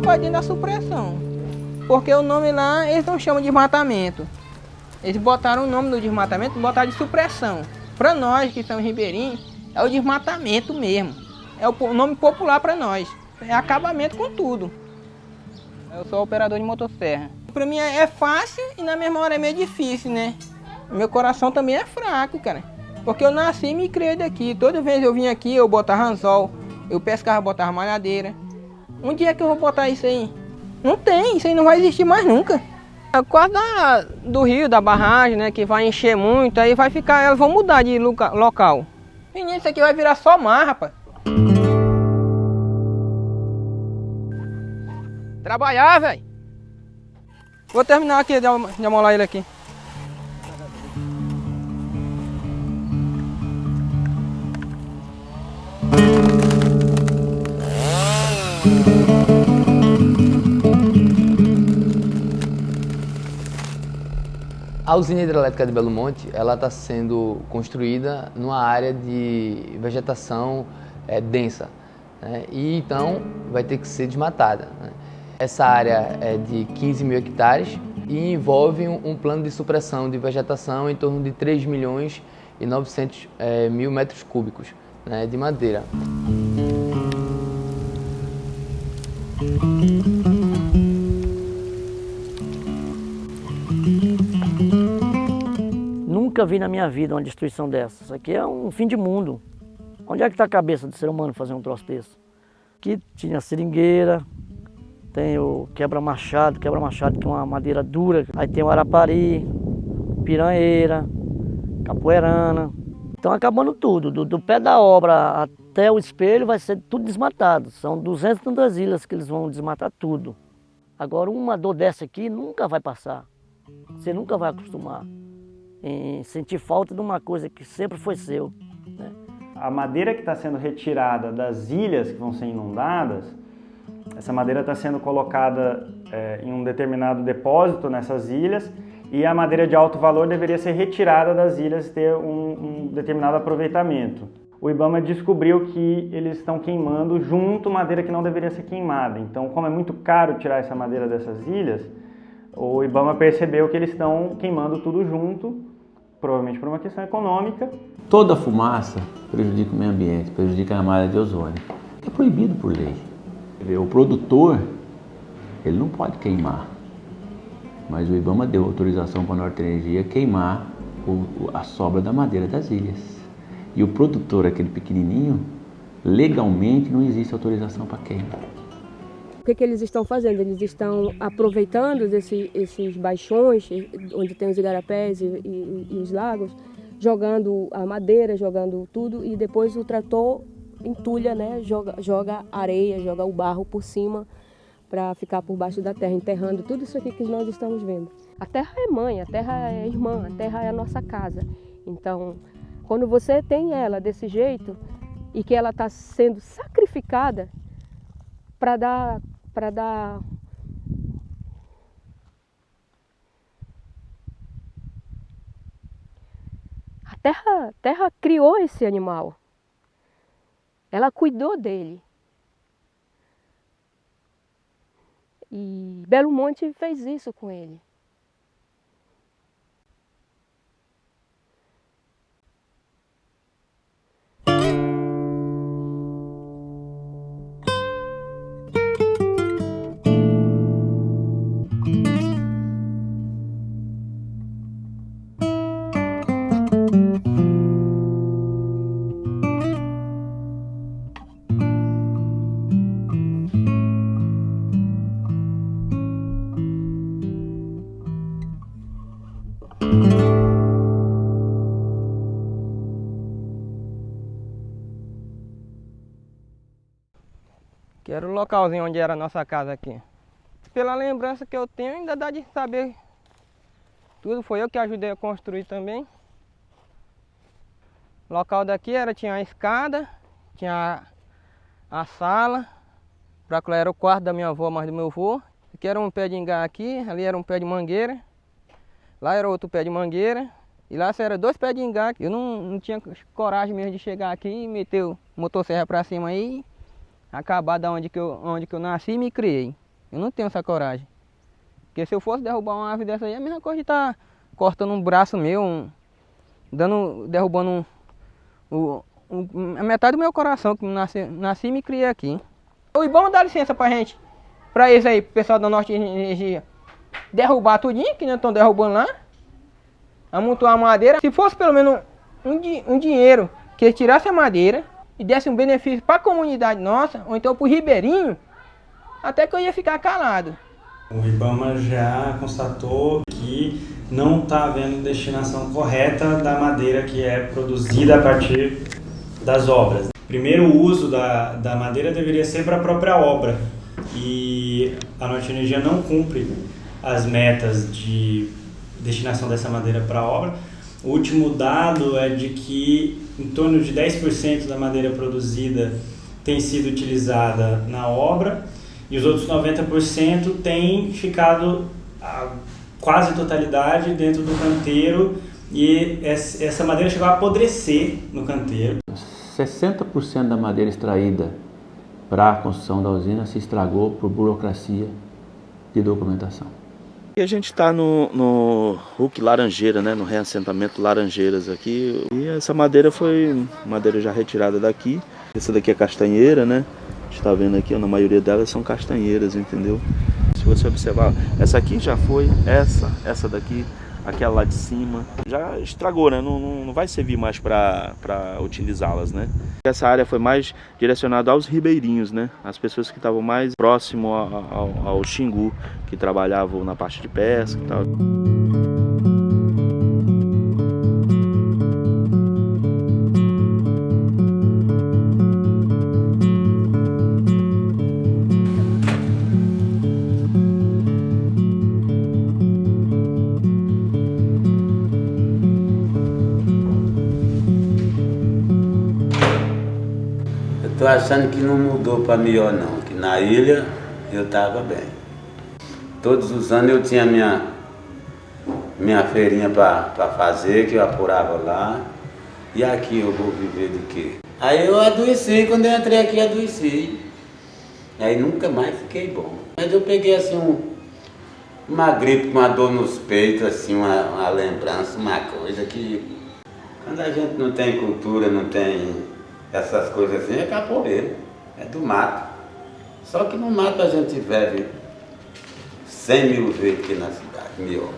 vai dentro da supressão. Porque o nome lá, eles não chamam de desmatamento. Eles botaram o nome do desmatamento, botaram de supressão. Para nós que estamos ribeirinhos, é o desmatamento mesmo. É o nome popular para nós. É acabamento com tudo. Eu sou operador de motosserra. Para mim é fácil e na mesma hora é meio difícil, né? Meu coração também é fraco, cara. Porque eu nasci e me criei daqui. Toda vez eu vim aqui, eu botava anzol, eu pescava, botava malhadeira. Um dia que eu vou botar isso aí? Não tem, isso aí não vai existir mais nunca. É quase da, do rio, da barragem, né, que vai encher muito, aí vai ficar, elas vão mudar de loca, local. Menino, isso aqui vai virar só mar, rapaz. Trabalhar, velho. Vou terminar aqui de, de amolar ele aqui. A usina hidrelétrica de Belo Monte está sendo construída numa área de vegetação é, densa né? e então vai ter que ser desmatada. Né? Essa área é de 15 mil hectares e envolve um, um, plano de supressão de vegetação em torno de 3 milhões e 900 é, mil metros cúbicos né, de madeira. Nunca vi na minha vida uma destruição dessa. Isso aqui é um fim de mundo. Onde é que está a cabeça do ser humano fazer um troço desse? Aqui tinha seringueira, tem o quebra-machado, quebra-machado que é uma madeira dura. Aí tem o arapari, piranheira, capoeirana. Estão acabando tudo, do, do, pé da obra até o espelho vai ser tudo desmatado. São 232 ilhas que eles vão desmatar tudo. Agora uma dor dessa aqui nunca vai passar. Você nunca vai acostumar em sentir falta de uma coisa que sempre foi seu. Né? A madeira que está sendo retirada das ilhas que vão ser inundadas, essa madeira está sendo colocada é, em um determinado depósito nessas ilhas e a madeira de alto valor deveria ser retirada das ilhas e ter um, um determinado aproveitamento. O IBAMA descobriu que eles estão queimando junto madeira que não deveria ser queimada. Então, como é muito caro tirar essa madeira dessas ilhas, o IBAMA percebeu que eles estão queimando tudo junto provavelmente por uma questão econômica. Toda fumaça prejudica o meio ambiente, prejudica a malha de ozônio. É proibido por lei. O produtor, ele não pode queimar, mas o IBAMA deu autorização para a Norte Energia queimar o, a sobra da madeira das ilhas. E o produtor, aquele pequenininho, legalmente não existe autorização para queima. Que, que eles estão fazendo? Eles estão aproveitando esses baixões, onde tem os igarapés e, e, e os lagos, jogando a madeira, jogando tudo, e depois o trator entulha, né? joga, joga areia, joga o barro por cima para ficar por baixo da terra, enterrando tudo isso aqui que nós estamos vendo. A terra é mãe, a terra é irmã, a terra é a nossa casa. Então, quando você tem ela desse jeito e que ela está sendo sacrificada para dar para dar a terra, terra criou esse animal. Ela cuidou dele. E Belo Monte fez isso com ele. Que era o localzinho onde era a nossa casa aqui. Pela lembrança que eu tenho, ainda dá de saber tudo. Foi eu que ajudei a construir também. O local daqui era, tinha a escada, tinha a, a sala. Pra lá era o quarto da minha avó, mais do meu avô. Aqui era um pé de ingá aqui, ali era um pé de mangueira. Lá era outro pé de mangueira. E lá era dois pés de ingá. Eu não, não tinha coragem mesmo de chegar aqui e meter o motosserra pra cima aí acabar da onde que eu, onde que eu nasci e me criei. Eu não tenho essa coragem. Porque se eu fosse derrubar uma árvore dessa aí, a mesma coisa de estar tá cortando um braço meu, um, dando, derrubando um, um, a metade do meu coração, que nasci, nasci e me criei aqui. O Ibama dá licença pra gente, pra eles aí, pessoal da Norte Energia, derrubar tudinho, que não estão derrubando lá, amontoar a madeira. Se fosse pelo menos um, um dinheiro que eles tirassem a madeira e desse um benefício para a comunidade nossa, ou então para o ribeirinho, até que eu ia ficar calado. O Ibama já constatou que não está havendo destinação correta da madeira que é produzida a partir das obras. Primeiro, o uso da, da madeira deveria ser para a própria obra e a Norte Energia não cumpre as metas de destinação dessa madeira para a obra. O último dado é de que em torno de 10% da madeira produzida tem sido utilizada na obra e os outros 90% têm ficado a quase totalidade dentro do canteiro e essa madeira chegou a apodrecer no canteiro. 60% da madeira extraída para a construção da usina se estragou por burocracia de documentação. E a gente está no, no Hulk Laranjeira, né, no reassentamento Laranjeiras aqui. E essa madeira foi madeira já retirada daqui. Essa daqui é castanheira, né? A gente está vendo aqui, na maioria delas são castanheiras, entendeu? Se você observar, essa aqui já foi, essa, essa daqui, aquela lá de cima, já estragou, né? Não, não, não vai servir mais para utilizá-las, né? Essa área foi mais direcionada aos ribeirinhos, né? As pessoas que estavam mais próximo ao, ao, ao Xingu, que trabalhavam na parte de pesca e tal. Tô achando que não mudou para melhor não, que na ilha eu estava bem. Todos os anos eu tinha minha, minha feirinha para fazer, que eu apurava lá. E aqui eu vou viver de quê? Aí eu adoeci, quando eu entrei aqui adoeci. Aí nunca mais fiquei bom. Mas eu peguei assim um, uma gripe, uma dor nos peitos, assim, uma, uma lembrança, uma coisa que quando a gente não tem cultura, não tem essas coisas assim, é capoeira, é do mato. Só que no mato a gente vive cem mil vezes aqui na cidade, mil.